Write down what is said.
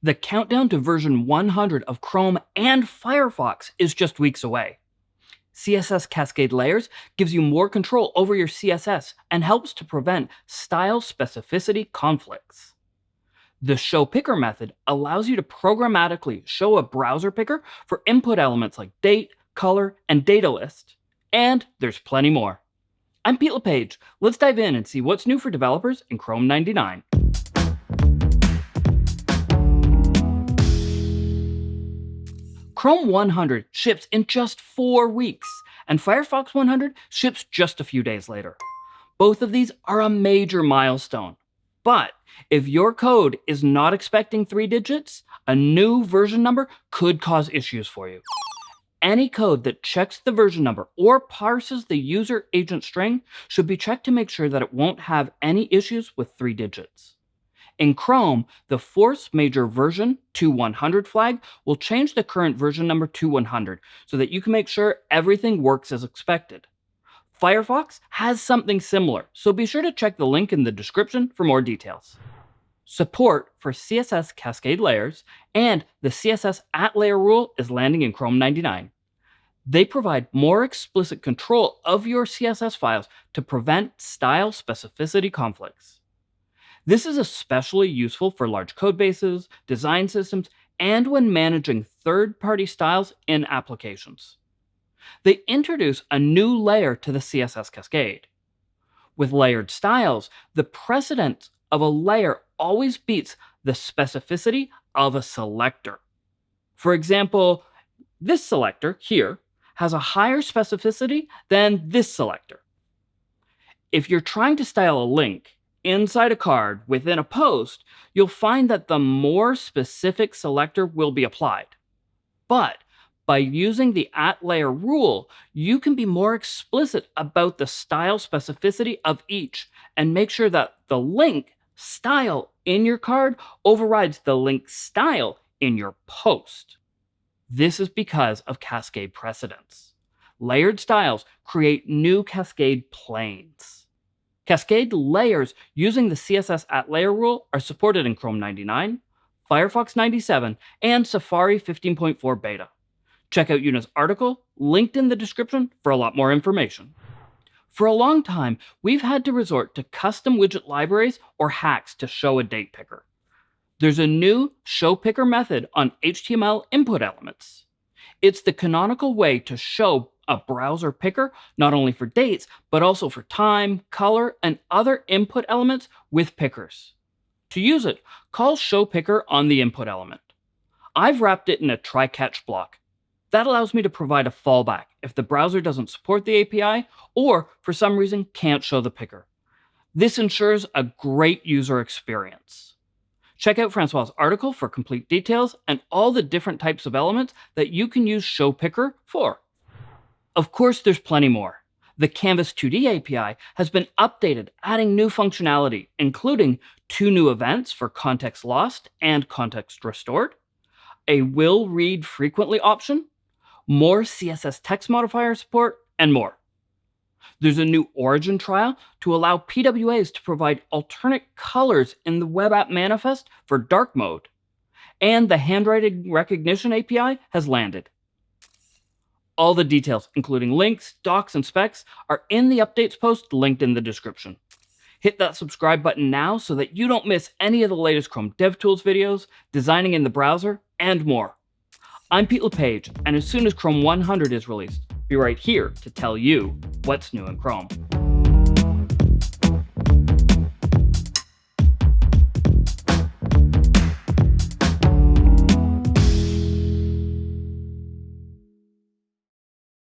The countdown to version 100 of Chrome and Firefox is just weeks away. CSS Cascade Layers gives you more control over your CSS and helps to prevent style specificity conflicts. The Show Picker method allows you to programmatically show a browser picker for input elements like date, color, and data list. And there's plenty more. I'm Pete LePage. Let's dive in and see what's new for developers in Chrome 99. Chrome 100 ships in just four weeks, and Firefox 100 ships just a few days later. Both of these are a major milestone. But if your code is not expecting three digits, a new version number could cause issues for you. Any code that checks the version number or parses the user agent string should be checked to make sure that it won't have any issues with three digits. In Chrome, the force major version to 100 flag will change the current version number to 100 so that you can make sure everything works as expected. Firefox has something similar, so be sure to check the link in the description for more details. Support for CSS Cascade layers and the CSS at layer rule is landing in Chrome 99. They provide more explicit control of your CSS files to prevent style specificity conflicts. This is especially useful for large codebases, design systems, and when managing third-party styles in applications. They introduce a new layer to the CSS cascade. With layered styles, the precedence of a layer always beats the specificity of a selector. For example, this selector here has a higher specificity than this selector. If you're trying to style a link, inside a card within a post, you'll find that the more specific selector will be applied. But by using the at layer rule, you can be more explicit about the style specificity of each and make sure that the link style in your card overrides the link style in your post. This is because of cascade precedence. Layered styles create new cascade planes. Cascade layers using the CSS at layer rule are supported in Chrome 99, Firefox 97, and Safari 15.4 beta. Check out Una's article, linked in the description, for a lot more information. For a long time, we've had to resort to custom widget libraries or hacks to show a date picker. There's a new show picker method on HTML input elements. It's the canonical way to show a browser picker, not only for dates, but also for time, color, and other input elements with pickers. To use it, call show picker on the input element. I've wrapped it in a try-catch block. That allows me to provide a fallback if the browser doesn't support the API or for some reason can't show the picker. This ensures a great user experience. Check out Francois' article for complete details and all the different types of elements that you can use Show Picker for. Of course, there's plenty more. The Canvas 2D API has been updated, adding new functionality, including two new events for context lost and context restored, a will read frequently option, more CSS text modifier support, and more. There's a new origin trial to allow PWAs to provide alternate colors in the web app manifest for dark mode. And the handwriting recognition API has landed. All the details, including links, docs, and specs, are in the updates post linked in the description. Hit that subscribe button now so that you don't miss any of the latest Chrome DevTools videos, designing in the browser, and more. I'm Pete LePage, and as soon as Chrome 100 is released, be right here to tell you what's new in Chrome.